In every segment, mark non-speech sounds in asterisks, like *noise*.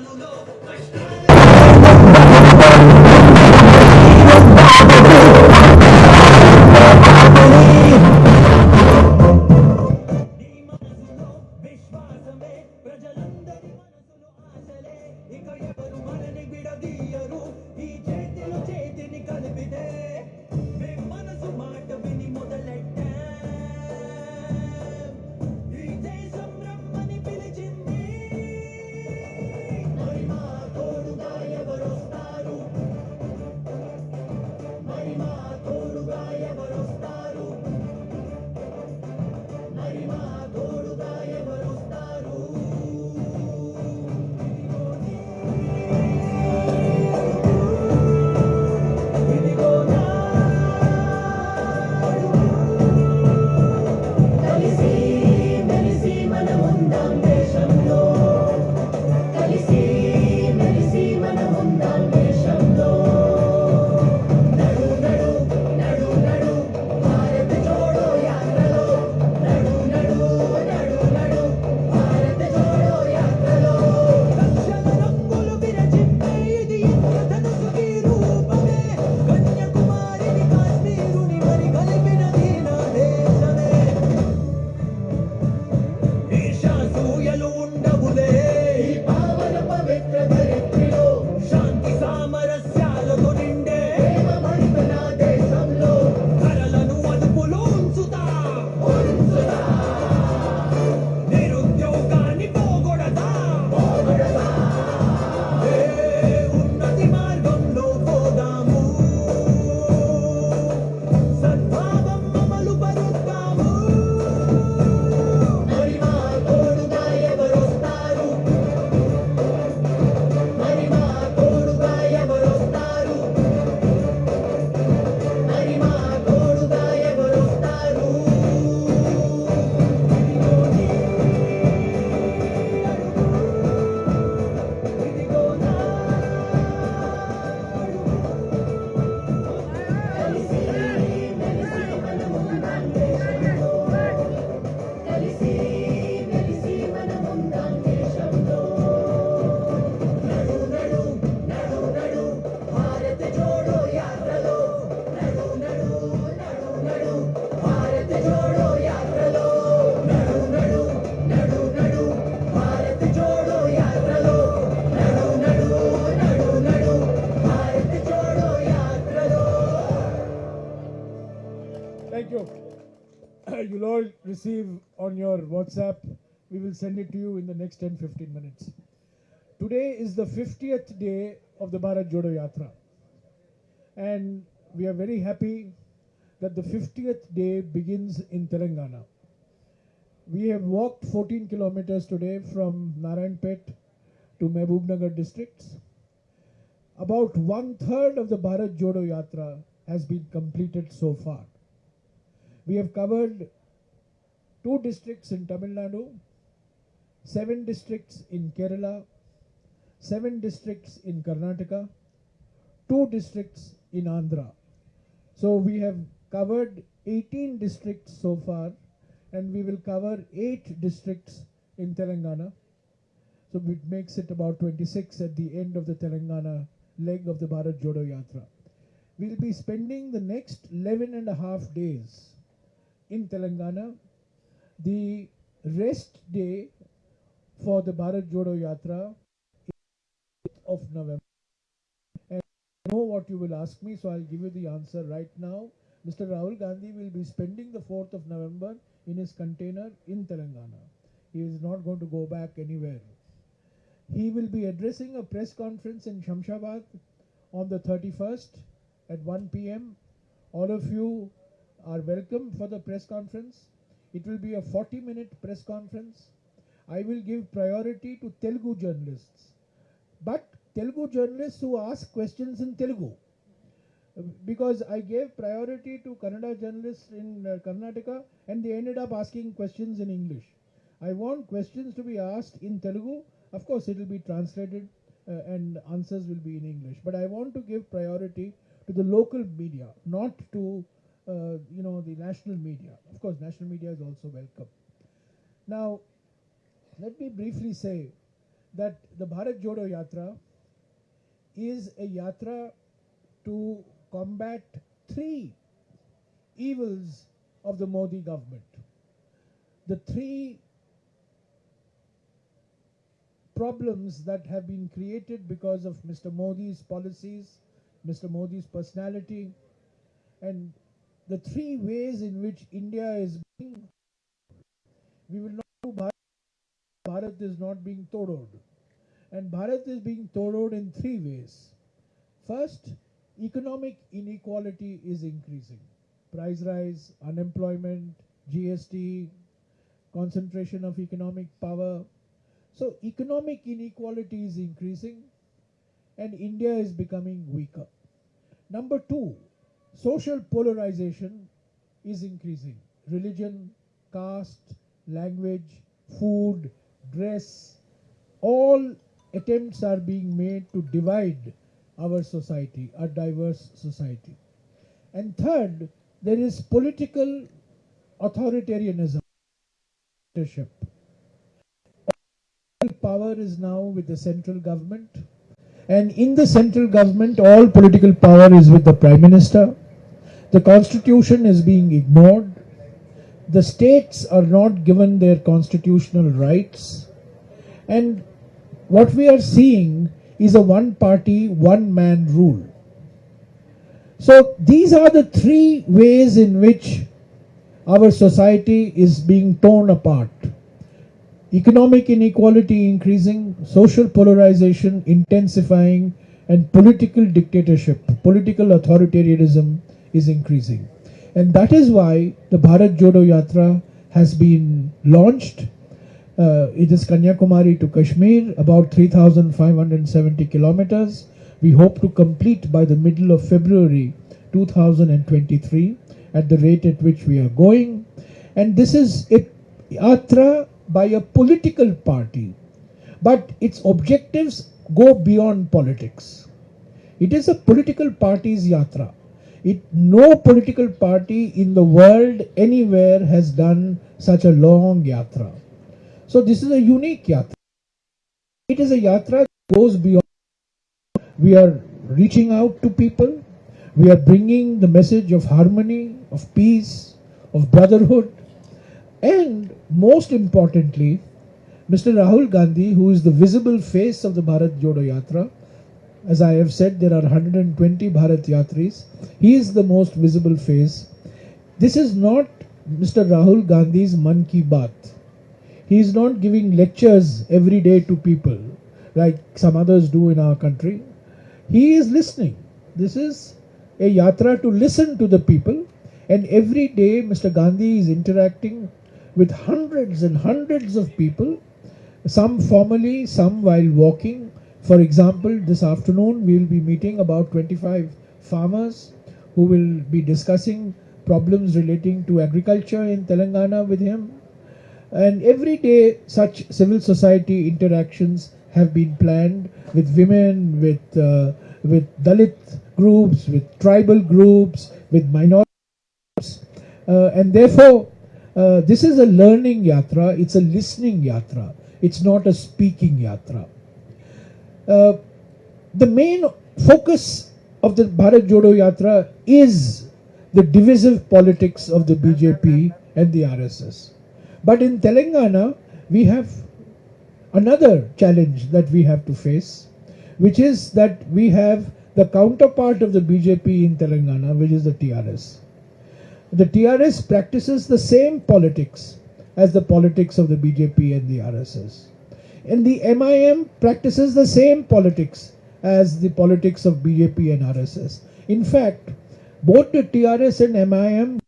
mudou, mas receive on your WhatsApp. We will send it to you in the next 10 15 minutes. Today is the 50th day of the Bharat Jodo Yatra. And we are very happy that the 50th day begins in Telangana. We have walked 14 kilometers today from Narayanpet to Mehboob districts. About one third of the Bharat Jodo Yatra has been completed so far. We have covered two districts in Tamil Nadu, seven districts in Kerala, seven districts in Karnataka, two districts in Andhra. So we have covered 18 districts so far, and we will cover eight districts in Telangana. So it makes it about 26 at the end of the Telangana leg of the Bharat Jodo Yatra. We'll be spending the next 11 and a half days in Telangana. The rest day for the Bharat Jodo Yatra is 8th of November. And I know what you will ask me, so I'll give you the answer right now. Mr. Rahul Gandhi will be spending the 4th of November in his container in Telangana. He is not going to go back anywhere. He will be addressing a press conference in Shamshabad on the 31st at 1 pm. All of you are welcome for the press conference. It will be a 40 minute press conference. I will give priority to Telugu journalists, but Telugu journalists who ask questions in Telugu. Because I gave priority to Kannada journalists in uh, Karnataka and they ended up asking questions in English. I want questions to be asked in Telugu. Of course, it will be translated uh, and answers will be in English. But I want to give priority to the local media, not to Uh, you know the national media. Of course, national media is also welcome. Now, let me briefly say that the Bharat Jodo Yatra is a yatra to combat three evils of the Modi government. The three problems that have been created because of Mr. Modi's policies, Mr. Modi's personality, and the three ways in which India is being. We will not do Bharat. Bharat is not being todod. And Bharat is being todod in three ways. First, economic inequality is increasing. Price rise, unemployment, GST, concentration of economic power. So, economic inequality is increasing and India is becoming weaker. Number two, social polarization is increasing. Religion, caste, language, food, dress, all attempts are being made to divide our society, a diverse society. And third, there is political authoritarianism. All power is now with the central government, and in the central government, all political power is with the prime minister. The constitution is being ignored. The states are not given their constitutional rights. And what we are seeing is a one party, one man rule. So these are the three ways in which our society is being torn apart. Economic inequality increasing, social polarization intensifying, and political dictatorship, political authoritarianism is increasing. And that is why the Bharat Jodo Yatra has been launched. Uh, it is Kanyakumari to Kashmir, about 3,570 kilometers. We hope to complete by the middle of February 2023 at the rate at which we are going. And this is a yatra by a political party, but its objectives go beyond politics. It is a political party's yatra. It, no political party in the world anywhere has done such a long yatra. So this is a unique yatra. It is a yatra that goes beyond. We are reaching out to people. We are bringing the message of harmony, of peace, of brotherhood, and most importantly, Mr. Rahul Gandhi, who is the visible face of the Bharat Jodo Yatra, as I have said, there are 120 Bharat Yatris. He is the most visible face. This is not Mr. Rahul Gandhi's Man Ki Baat. He is not giving lectures every day to people like some others do in our country. He is listening. This is a yatra to listen to the people, and every day Mr. Gandhi is interacting with hundreds and hundreds of people, some formally, some while walking. For example, this afternoon we will be meeting about 25 farmers who will be discussing problems relating to agriculture in Telangana with him. And every day, such civil society interactions have been planned with women, with uh, with Dalit groups, with tribal groups, with minority groups, uh, and therefore, uh, this is a learning yatra. It's a listening yatra. It's not a speaking yatra. Uh, the main focus of the Bharat Jodo Yatra is the divisive politics of the BJP and the RSS. But in Telangana, we have another challenge that we have to face, which is that we have the counterpart of the BJP in Telangana, which is the TRS. The TRS practices the same politics as the politics of the BJP and the RSS. And the MIM practices the same politics as the politics of BJP and RSS. In fact, both the TRS and MIM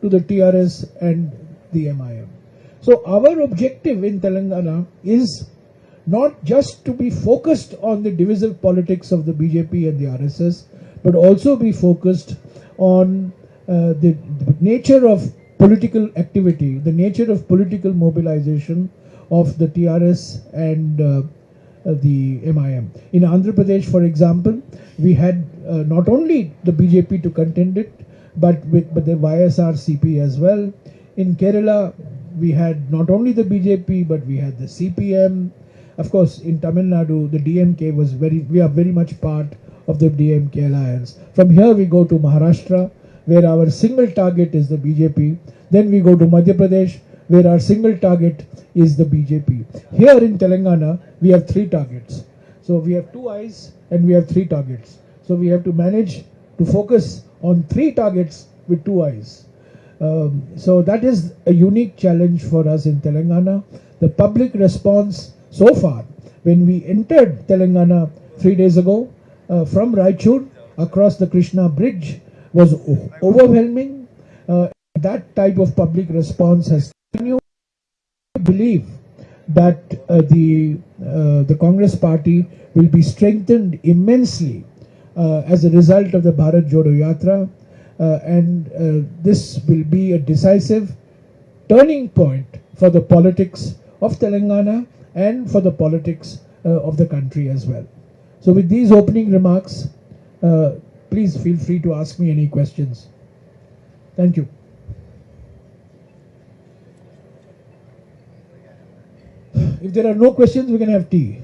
to the TRS and the MIM. So our objective in Telangana is not just to be focused on the divisive politics of the BJP and the RSS, but also be focused on uh, the, the nature of political activity, the nature of political mobilization of the TRS and uh, uh, the MIM. In Andhra Pradesh, for example, we had uh, not only the BJP to contend it, but with but the YSRCP as well. In Kerala, we had not only the BJP, but we had the CPM. Of course, in Tamil Nadu, the DMK was very, we are very much part of the DMK alliance. From here, we go to Maharashtra, where our single target is the BJP. Then we go to Madhya Pradesh, where our single target is the BJP. Here in Telangana, we have three targets. So we have two eyes and we have three targets. So we have to manage to focus on three targets with two eyes. Um, so that is a unique challenge for us in Telangana. The public response so far, when we entered Telangana three days ago uh, from Raichur across the Krishna Bridge, was overwhelming. Uh, that type of public response has continued. I believe that uh, the uh, the Congress party will be strengthened immensely uh, as a result of the Bharat Jodo Yatra, and this will be a decisive turning point for the politics of Telangana and for the politics uh, of the country as well. So, with these opening remarks, uh, please feel free to ask me any questions. Thank you. If there are no questions, we can have tea.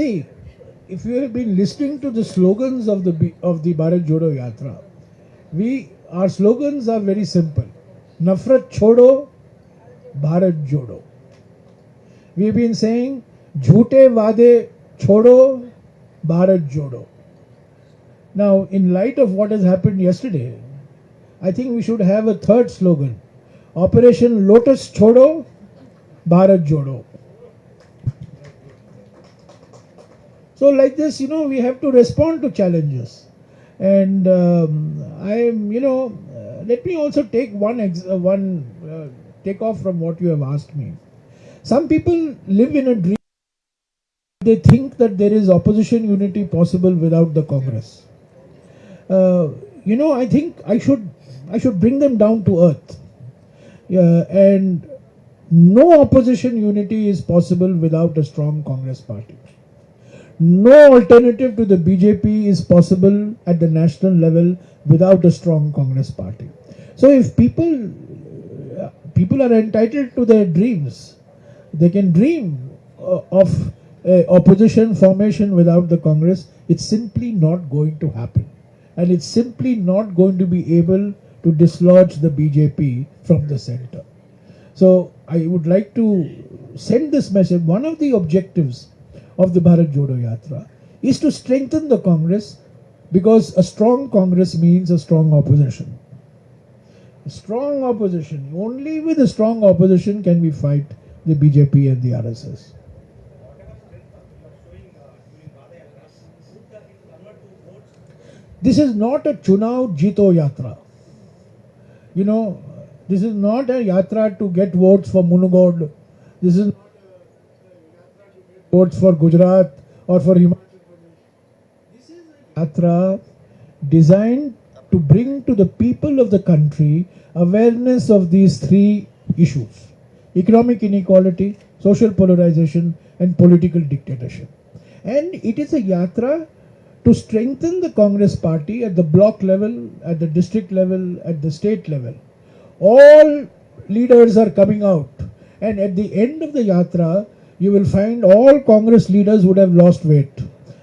See, if you have been listening to the slogans of the of the Bharat Jodo Yatra, we our slogans are very simple. Nafrat chodo, Bharat Jodo. We've been saying jhoote vade chodo, Bharat Jodo. Now, in light of what has happened yesterday, I think we should have a third slogan. Operation Lotus Chodo, Bharat Jodo. So, like this, you know, we have to respond to challenges. And um, I am, you know, uh, let me also take one ex- uh, one uh, take off from what you have asked me. Some people live in a dream. They think that there is opposition unity possible without the Congress. Uh, you know, I think I should I should bring them down to earth. And no opposition unity is possible without a strong Congress party. No alternative to the BJP is possible at the national level without a strong Congress party. So if people people are entitled to their dreams, they can dream uh, of opposition formation without the Congress. It's simply not going to happen, and it's simply not going to be able to dislodge the BJP from the center. So I would like to send this message. One of the objectives of the Bharat Jodo Yatra is to strengthen the Congress because a strong Congress means a strong opposition. A strong opposition. Only with a strong opposition can we fight the BJP and the RSS. This is not a Chunav Jito Yatra. You know, this is not a yatra to get votes for Munugod. This is votes for Gujarat or for Himachal. This is a yatra designed to bring to the people of the country awareness of these three issues economic inequality, social polarization, and political dictatorship. And it is a yatra to strengthen the Congress party at the block level, at the district level, at the state level. All leaders are coming out, and at the end of the yatra, you will find all Congress leaders would have lost weight.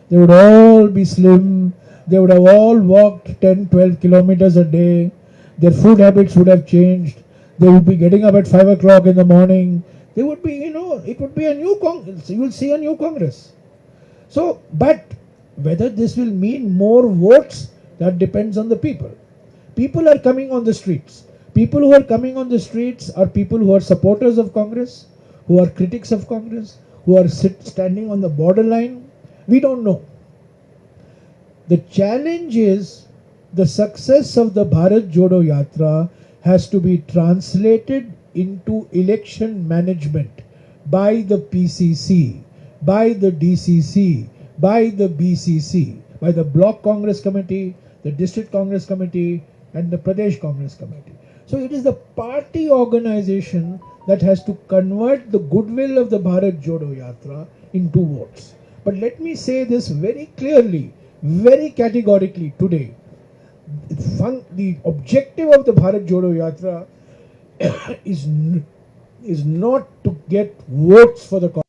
They would all be slim, they would have all walked 10 12 kilometers a day, their food habits would have changed, they would be getting up at 5 o'clock in the morning. They would be, you know, it would be a new Congress. You will see a new Congress. So, but whether this will mean more votes, that depends on the people. People are coming on the streets. People who are coming on the streets are people who are supporters of Congress, who are critics of Congress, who are standing on the borderline. We don't know. The challenge is the success of the Bharat Jodo Yatra has to be translated into election management by the PCC, by the DCC, by the BCC, by the Block Congress Committee, the District Congress Committee, and the Pradesh Congress Committee. So it is the party organization that has to convert the goodwill of the Bharat Jodo Yatra into votes. But let me say this very clearly, very categorically today. The objective of the Bharat Jodo Yatra *coughs* is, is not to get votes for the Congress.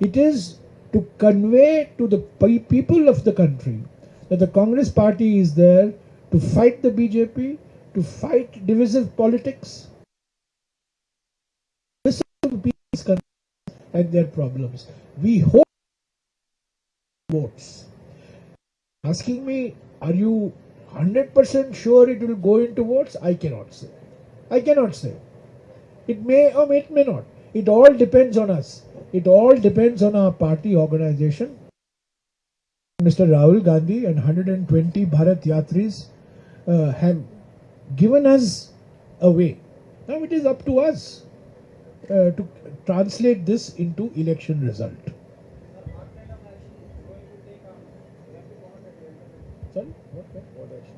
It is to convey to the people of the country that the Congress party is there to fight the BJP, to fight divisive politics, listen to people's concerns and their problems. We hope votes. Asking me, are you 100% sure it will go into votes? I cannot say. I cannot say. It may or it may not. It all depends on us. It all depends on our party organization. Mr. Rahul Gandhi and 120 Bharat Yatris uh, have given us a way. Now it is up to us uh, to translate this into election result. Sorry? What, what, what action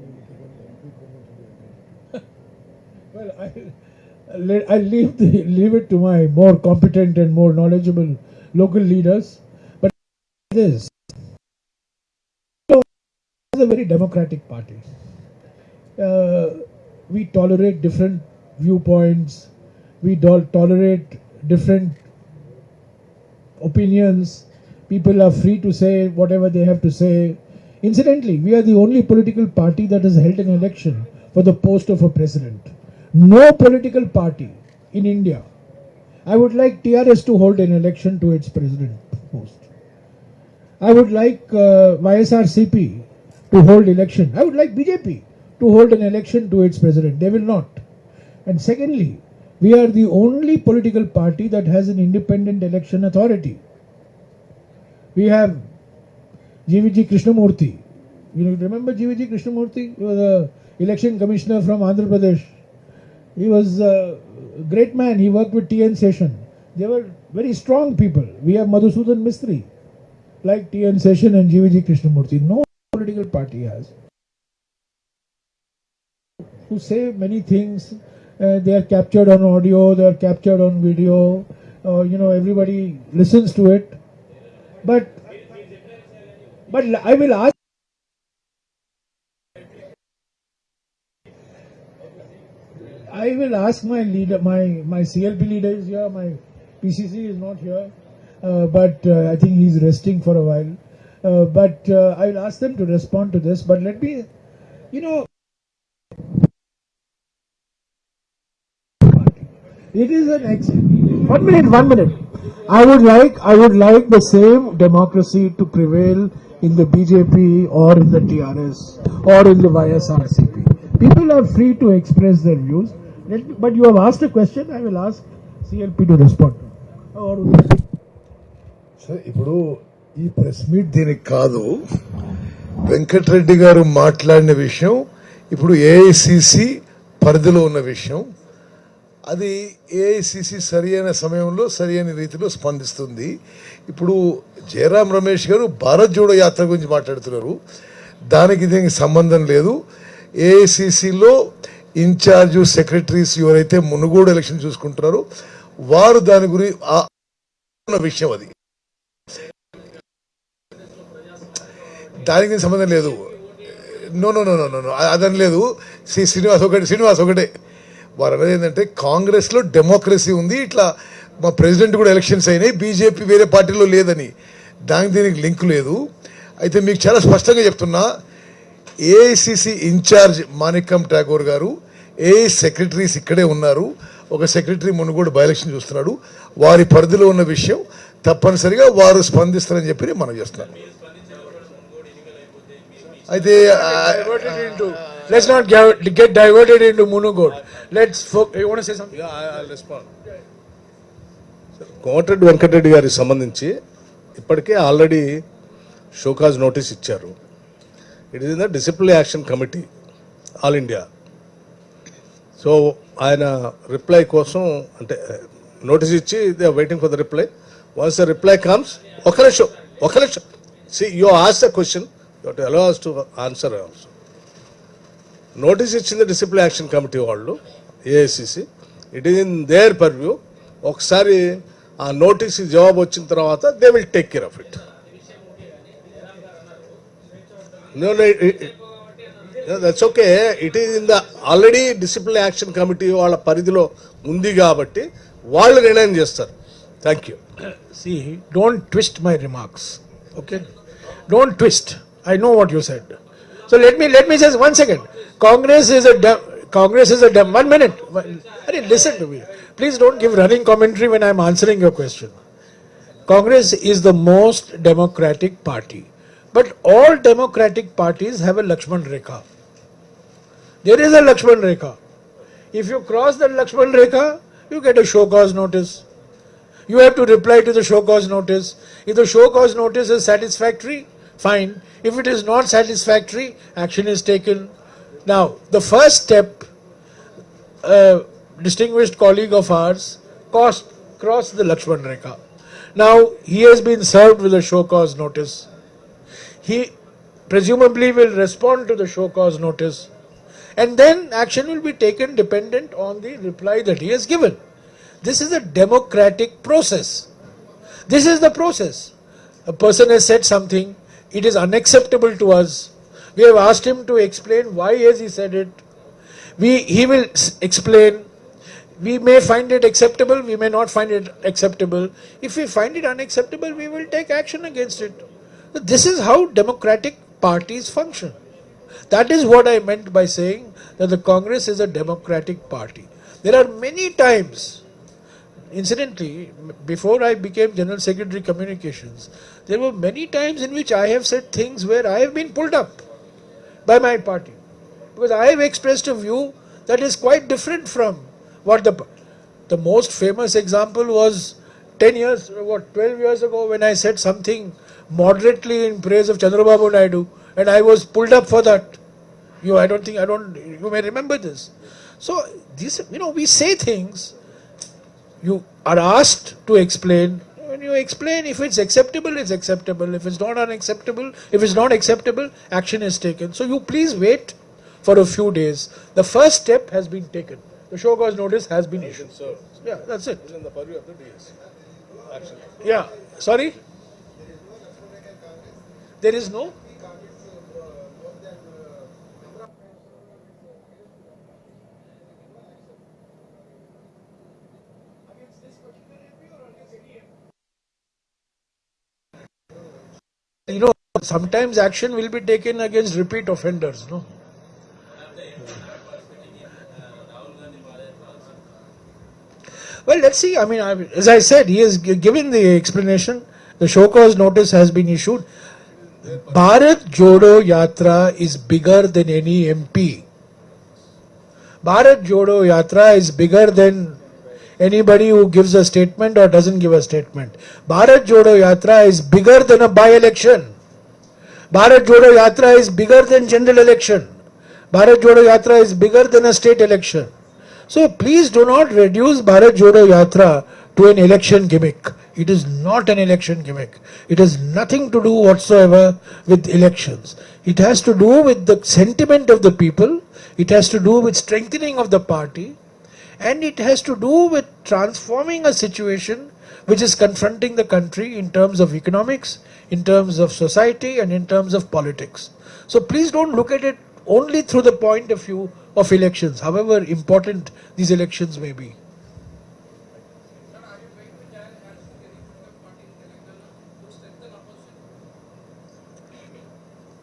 will *laughs* well, I. Let, I leave the, leave it to my more competent and more knowledgeable local leaders. But this is a very democratic party. Uh, we tolerate different viewpoints. We tolerate different opinions. People are free to say whatever they have to say. Incidentally, we are the only political party that has held an election for the post of a president. No political party in India. I would like TRS to hold an election to its president post. I would like uh, YSRCP to hold election. I would like BJP to hold an election to its president. They will not. And secondly, we are the only political party that has an independent election authority. We have GVG Krishnamurthy. You remember GVG Krishnamurthy? He was election commissioner from Andhra Pradesh. He was a great man. He worked with TN Seshan. They were very strong people. We have Madhusudan Mistry, like TN Seshan and GVG Krishnamurthy. No political party has. Who say many things. Uh, they are captured on audio. They are captured on video. Uh, you know, everybody listens to it. But, but I will ask. I will ask my leader, my, my CLP leader is here, my PCC is not here, uh, but uh, I think he's resting for a while. Uh, but uh, I will ask them to respond to this. But let me, you know, it is an ex- one minute, one minute. I would like, I would like the same democracy to prevail in the BJP or in the TRS or in the YSRCP. People are free to express their views. Let, but you have asked a question. I will ask CLP to respond. Or సరే ఇప్పుడు ఈ press meet దీనికి కాదు వెంకటరెడ్డి గారు మాట్లాడిన విషయం ఇప్పుడు AICC పరిధిలో ఉన్న విషయం అది ఏఐసిసి సరి అయిన సమయంలో సరి అయిన రీతిలో స్పందిస్తుంది. ఇప్పుడు జయరాం రమేష్ గారు భారత్ జోడో యాత్ర గురించి మాట్లాడుతున్నారు. దానికి దీనికి సంబంధం లేదు. ఏఐసిసిలో ఇన్ఛార్జ్ సెక్రటరీస్ ఎవరైతే మునుగోడు ఎలక్షన్ చూసుకుంటున్నారో వారు దాని గురించి ఉన్న విషయం అది. దానికి సంబంధం లేదు. No no no no no అదని లేదు. శ్రీ శ్రీనివాస్ ఒకటి శ్రీనివాస్ ఒకటే. వారు అనేది ఏంటంటే కాంగ్రెస్లో డెమోక్రసీ ఉంది ఇట్లా మా ప్రెసిడెంట్ కూడా ఎలక్షన్స్ అయినాయి బీజేపీ వేరే పార్టీలో లేదని. దానికి దీనికి లింక్ లేదు. అయితే మీకు చాలా స్పష్టంగా చెప్తున్నా ఏఐసిసి ఇన్ఛార్జ్ మాణిక్యం ఠాగూర్ గారు ఏ సెక్రటరీస్ ఇక్కడే ఉన్నారు. ఒక సెక్రటరీ మునుగోడు బై ఎలక్షన్ చూస్తున్నాడు. వారి పరిధిలో ఉన్న విషయం తప్పనిసరిగా వారు స్పందిస్తారని చెప్పి మనం చేస్తున్నాను. అయితే. Let's not get, get diverted into Munugod. Let's. You want to say something? Komatireddy Venkatareddy గారికి సంబంధించి ఇప్పటికే ఆల్రెడీ షోకాజ్ నోటీస్ ఇచ్చారు it is in the discipline action committee all India so ఆయన రిప్లై కోసం అంటే నోటీస్ ఇచ్చి they waiting for the reply once the reply comes ఒక నిమిషం ఒక నిమిషం see you ask the question you to allow to answer also notice ఇచ్చింది discipline action committee వాళ్ళు AICC it is in their purview ఒకసారి ఆ notice జవాబు వచ్చిన తర్వాత they will take care of it that's okay it is in the already discipline action committee వాళ్ళ పరిధిలో ఉంది కాబట్టి వాళ్ళు నిర్ణయం చేస్తారు. Thank you see don't twist my remarks okay don't twist I know what you said so let me let me just one second Congress is a dem- Congress is a dem- one minute. One- listen to me. Please don't give running commentary when I'm answering your question. Congress is the most democratic party. But all democratic parties have a Lakshman Rekha. There is a Lakshman Rekha. If you cross that Lakshman Rekha, you get a show cause notice. You have to reply to the show cause notice. If the show cause notice is satisfactory, fine. If it is not satisfactory, action is taken. Now, the first step, a distinguished colleague of ours crossed, crossed the Lakshman Rekha. Now, he has been served with a show cause notice. He presumably will respond to the show cause notice. And then action will be taken dependent on the reply that he has given. This is a democratic process. This is the process. A person has said something, it is unacceptable to us. We have asked him to explain why has he said it. We, he will explain. We may find it acceptable, we may not find it acceptable. If we find it unacceptable, we will take action against it. This is how democratic parties function. That is what I meant by saying that the Congress is a democratic party. There are many times, incidentally, before I became General Secretary Communications, there were many times in which I have said things where I have been pulled up by my party. Because I have expressed a view that is quite different from what the the most famous example was 10 years, what, 12 years ago when I said something moderately in praise of Chandrababu Naidu and I was pulled up for that. You, I don't think, I don't, you may remember this. So, this, you know, we say things, you are asked to explain. You explain, if it's acceptable, it's acceptable. If it's not unacceptable, if it's not acceptable, action is taken. So, you please wait for a few days. The first step has been taken. The show cause notice has been issued. Yeah, that's it. in the purview of the DS. Action. Yeah, sorry? There is no? You know, sometimes action will be taken against repeat offenders, no? Well, let's see. I mean, I, as I said, he has gi- given the explanation. The show cause notice has been issued. Bharat Jodo Yatra is bigger than any MP. Bharat Jodo Yatra is bigger than anybody who gives a statement or doesn't give a statement. Bharat Jodo Yatra is bigger than a by-election. Bharat Jodo Yatra is bigger than general election. Bharat Jodo Yatra is bigger than a state election. So please do not reduce Bharat Jodo Yatra to an election gimmick. It is not an election gimmick. It has nothing to do whatsoever with elections. It has to do with the sentiment of the people. It has to do with strengthening of the party. And it has to do with transforming a situation which is confronting the country in terms of economics, in terms of society, and in terms of politics. So please don't look at it only through the point of view of elections, however important these elections may be.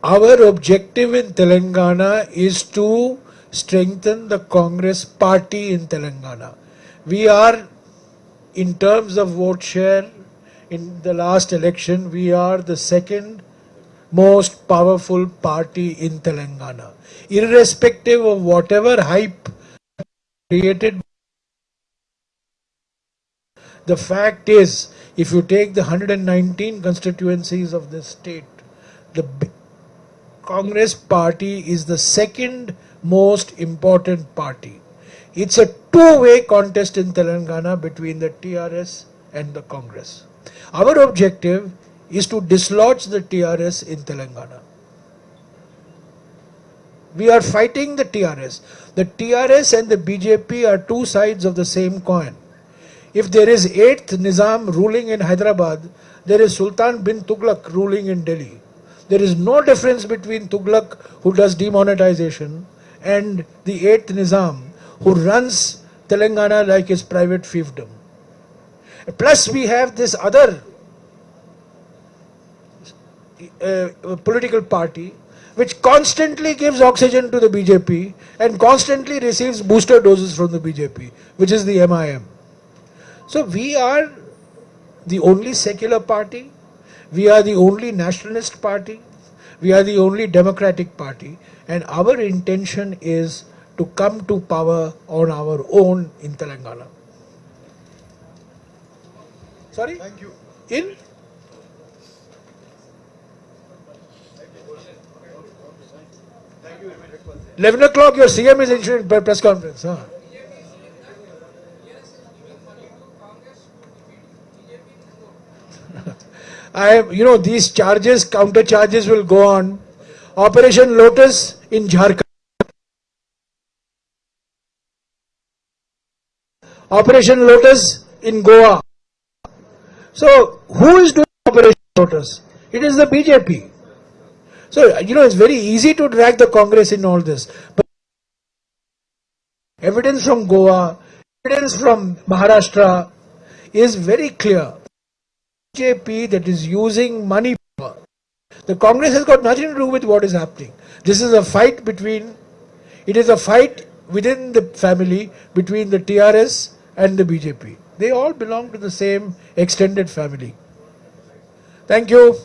Our objective in Telangana is to strengthen the Congress party in Telangana. We are, in terms of vote share, in the last election, we are the second most powerful party in Telangana. Irrespective of whatever hype created, the fact is, if you take the 119 constituencies of this state, the Congress party is the second most important party. It's a two way contest in Telangana between the TRS and the Congress. Our objective is to dislodge the TRS in Telangana. We are fighting the TRS. The TRS and the BJP are two sides of the same coin. If there is eighth Nizam ruling in Hyderabad, there is Sultan bin Tughlaq ruling in Delhi. There is no difference between Tughlaq, who does demonetization, and the eighth Nizam, who runs Telangana like his private fiefdom. Plus, we have this other uh, political party which constantly gives oxygen to the BJP and constantly receives booster doses from the BJP, which is the MIM. So we are the only secular party, we are the only nationalist party, we are the only democratic party, and our intention is to come to power on our own in Telangana. Sorry? Thank you. In? Eleven o'clock, your CM is issuing pre- press conference. Huh? *laughs* I, am- you know, these charges, counter charges will go on. Operation Lotus in Jharkhand. Operation Lotus in Goa. So, who is doing Operation Lotus? It is the BJP. So, you know, it's very easy to drag the Congress in all this. But evidence from Goa, evidence from Maharashtra is very clear. BJP that is using money. The Congress has got nothing to do with what is happening. This is a fight between, it is a fight within the family between the TRS and the BJP. They all belong to the same extended family. Thank you.